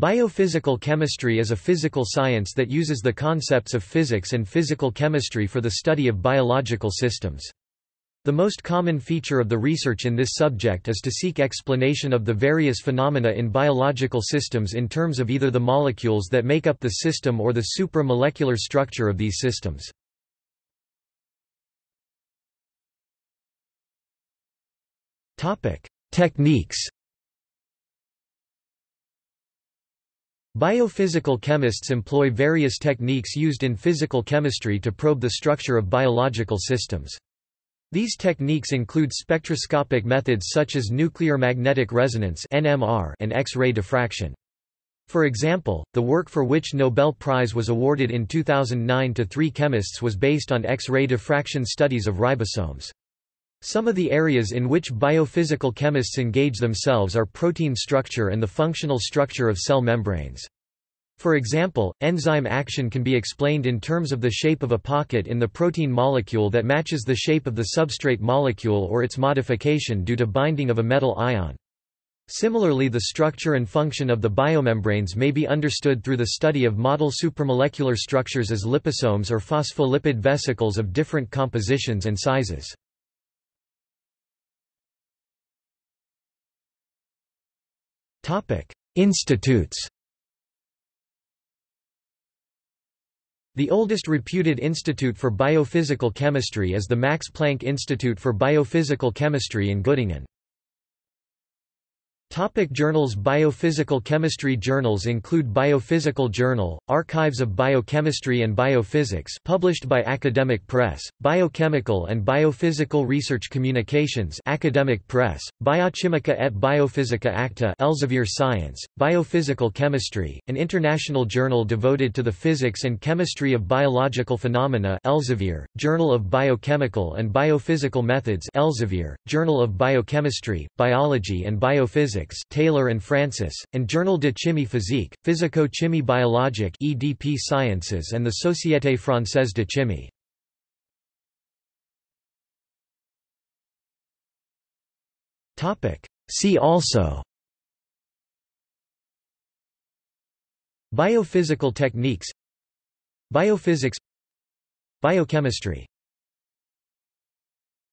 Biophysical chemistry is a physical science that uses the concepts of physics and physical chemistry for the study of biological systems. The most common feature of the research in this subject is to seek explanation of the various phenomena in biological systems in terms of either the molecules that make up the system or the supramolecular structure of these systems. Techniques Biophysical chemists employ various techniques used in physical chemistry to probe the structure of biological systems. These techniques include spectroscopic methods such as nuclear magnetic resonance and X-ray diffraction. For example, the work for which Nobel Prize was awarded in 2009 to three chemists was based on X-ray diffraction studies of ribosomes. Some of the areas in which biophysical chemists engage themselves are protein structure and the functional structure of cell membranes. For example, enzyme action can be explained in terms of the shape of a pocket in the protein molecule that matches the shape of the substrate molecule or its modification due to binding of a metal ion. Similarly the structure and function of the biomembranes may be understood through the study of model supramolecular structures as liposomes or phospholipid vesicles of different compositions and sizes. Institutes The oldest reputed institute for biophysical chemistry is the Max Planck Institute for Biophysical Chemistry in Göttingen. Topic journals Biophysical chemistry journals include Biophysical Journal, Archives of Biochemistry and Biophysics published by Academic Press, Biochemical and Biophysical Research Communications Academic Press, Biochimica et Biophysica Acta Elsevier Science, Biophysical Chemistry, an international journal devoted to the physics and chemistry of biological phenomena Elsevier, Journal of Biochemical and Biophysical Methods Elsevier, Journal of Biochemistry, Biology and Biophysics Physics Taylor and Francis, and Journal de Chimie Physique, Physico-Chimie Biologique EDP Sciences and the Société Française de Chimie. See also Biophysical techniques Biophysics Biochemistry